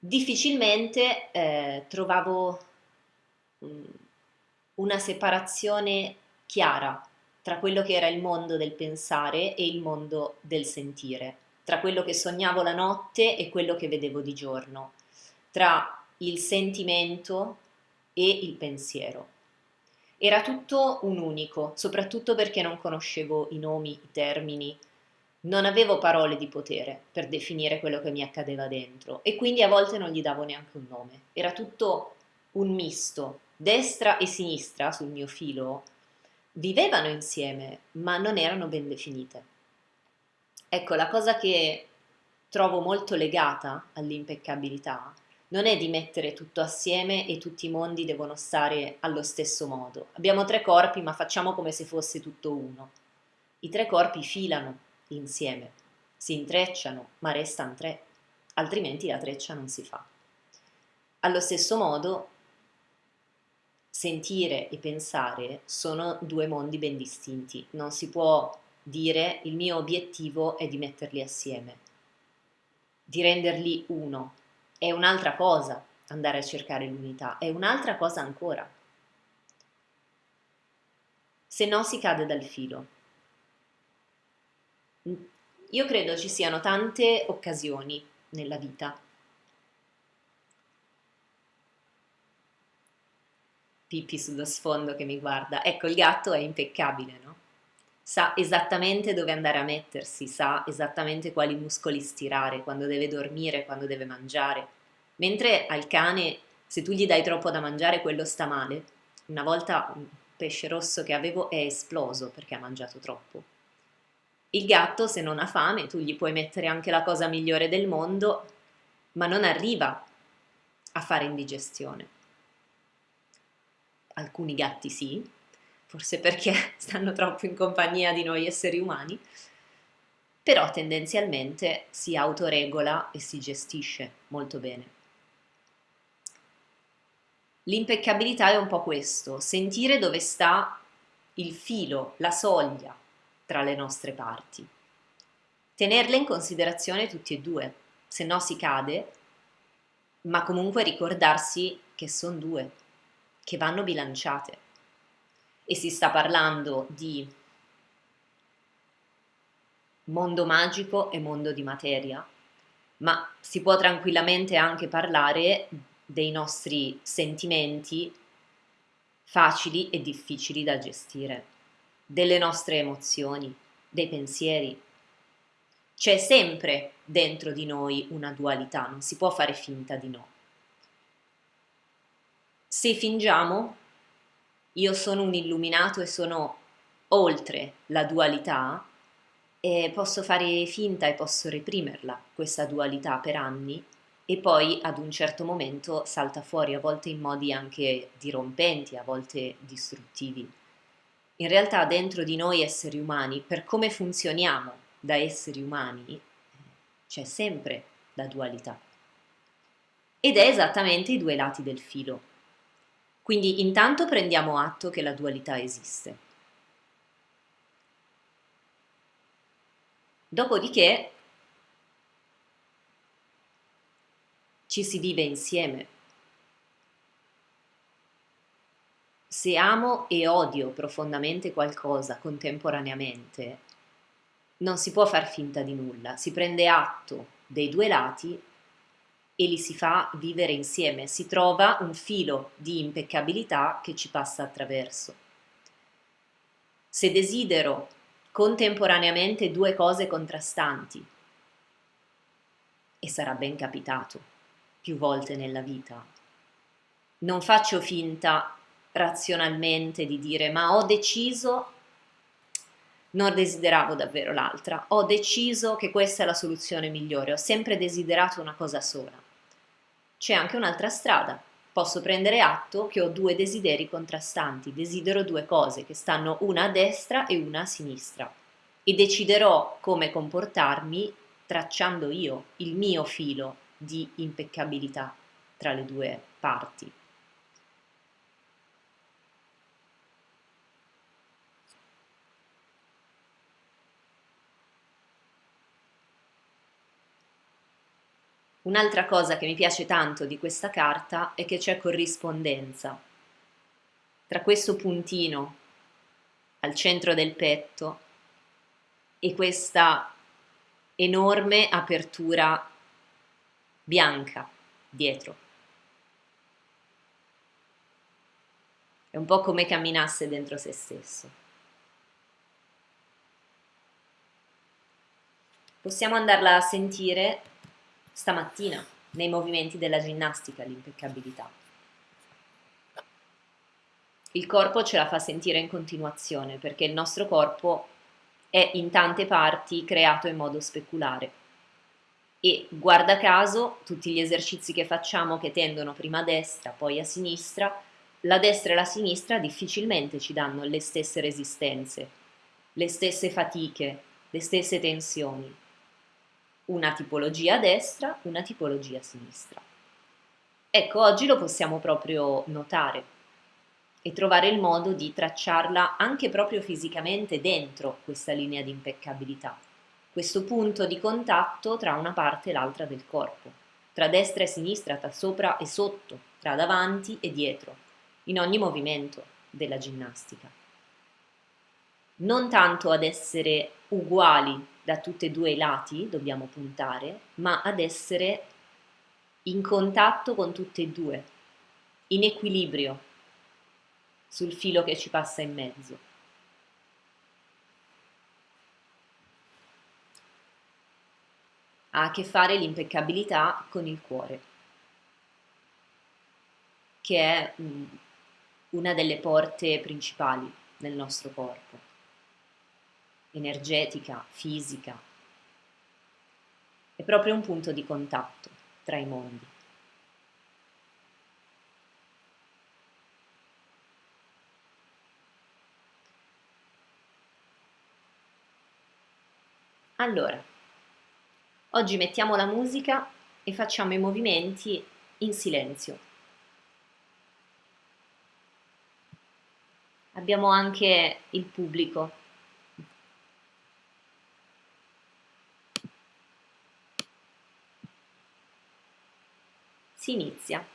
difficilmente eh, trovavo mh, mm, una separazione chiara tra quello che era il mondo del pensare e il mondo del sentire, tra quello che sognavo la notte e quello che vedevo di giorno, tra il sentimento e il pensiero. Era tutto un unico, soprattutto perché non conoscevo i nomi, i termini, non avevo parole di potere per definire quello che mi accadeva dentro e quindi a volte non gli davo neanche un nome. Era tutto un misto, destra e sinistra sul mio filo vivevano insieme, ma non erano ben definite. Ecco, la cosa che trovo molto legata all'impeccabilità non è di mettere tutto assieme e tutti i mondi devono stare allo stesso modo. Abbiamo tre corpi, ma facciamo come se fosse tutto uno. I tre corpi filano insieme, si intrecciano, ma restano tre, altrimenti la treccia non si fa. Allo stesso modo, sentire e pensare sono due mondi ben distinti. Non si può dire il mio obiettivo è di metterli assieme, di renderli uno. È un'altra cosa andare a cercare l'unità, è un'altra cosa ancora. Se no si cade dal filo. Io credo ci siano tante occasioni nella vita Pippi sullo sfondo che mi guarda. Ecco, il gatto è impeccabile, no? Sa esattamente dove andare a mettersi, sa esattamente quali muscoli stirare, quando deve dormire, quando deve mangiare. Mentre al cane, se tu gli dai troppo da mangiare, quello sta male. Una volta un pesce rosso che avevo è esploso perché ha mangiato troppo. Il gatto, se non ha fame, tu gli puoi mettere anche la cosa migliore del mondo, ma non arriva a fare indigestione alcuni gatti sì, forse perché stanno troppo in compagnia di noi esseri umani, però tendenzialmente si autoregola e si gestisce molto bene. L'impeccabilità è un po' questo, sentire dove sta il filo, la soglia tra le nostre parti. Tenerle in considerazione tutti e due, se no si cade, ma comunque ricordarsi che sono due, che vanno bilanciate. E si sta parlando di mondo magico e mondo di materia, ma si può tranquillamente anche parlare dei nostri sentimenti facili e difficili da gestire, delle nostre emozioni, dei pensieri. C'è sempre dentro di noi una dualità, non si può fare finta di no. Se fingiamo, io sono un illuminato e sono oltre la dualità, e posso fare finta e posso reprimerla, questa dualità, per anni, e poi ad un certo momento salta fuori, a volte in modi anche dirompenti, a volte distruttivi. In realtà dentro di noi esseri umani, per come funzioniamo da esseri umani, c'è sempre la dualità. Ed è esattamente i due lati del filo. Quindi intanto prendiamo atto che la dualità esiste. Dopodiché ci si vive insieme. Se amo e odio profondamente qualcosa contemporaneamente, non si può far finta di nulla, si prende atto dei due lati e li si fa vivere insieme, si trova un filo di impeccabilità che ci passa attraverso. Se desidero contemporaneamente due cose contrastanti, e sarà ben capitato più volte nella vita, non faccio finta razionalmente di dire ma ho deciso non desideravo davvero l'altra, ho deciso che questa è la soluzione migliore, ho sempre desiderato una cosa sola. C'è anche un'altra strada. Posso prendere atto che ho due desideri contrastanti, desidero due cose che stanno una a destra e una a sinistra e deciderò come comportarmi tracciando io il mio filo di impeccabilità tra le due parti. Un'altra cosa che mi piace tanto di questa carta è che c'è corrispondenza tra questo puntino al centro del petto e questa enorme apertura bianca dietro. È un po' come camminasse dentro se stesso. Possiamo andarla a sentire stamattina nei movimenti della ginnastica, l'impeccabilità. Il corpo ce la fa sentire in continuazione perché il nostro corpo è in tante parti creato in modo speculare e guarda caso tutti gli esercizi che facciamo che tendono prima a destra poi a sinistra, la destra e la sinistra difficilmente ci danno le stesse resistenze, le stesse fatiche, le stesse tensioni una tipologia a destra, una tipologia a sinistra. Ecco, oggi lo possiamo proprio notare e trovare il modo di tracciarla anche proprio fisicamente dentro questa linea di impeccabilità, questo punto di contatto tra una parte e l'altra del corpo, tra destra e sinistra, tra sopra e sotto, tra davanti e dietro, in ogni movimento della ginnastica. Non tanto ad essere uguali da tutti e due i lati dobbiamo puntare, ma ad essere in contatto con tutti e due, in equilibrio sul filo che ci passa in mezzo. Ha a che fare l'impeccabilità con il cuore, che è una delle porte principali nel nostro corpo energetica, fisica. È proprio un punto di contatto tra i mondi. Allora, oggi mettiamo la musica e facciamo i movimenti in silenzio. Abbiamo anche il pubblico Si inizia.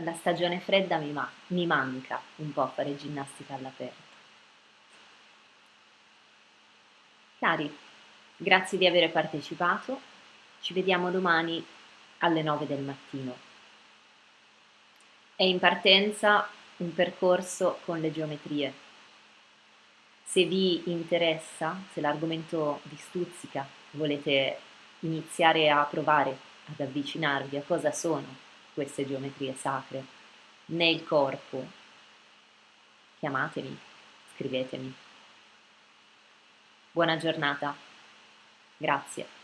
La stagione fredda mi, ma- mi manca un po' fare ginnastica all'aperto. Cari, grazie di aver partecipato, ci vediamo domani alle 9 del mattino. È in partenza un percorso con le geometrie. Se vi interessa, se l'argomento vi stuzzica, volete iniziare a provare ad avvicinarvi a cosa sono queste geometrie sacre nel corpo, chiamatemi, scrivetemi. Buona giornata, grazie.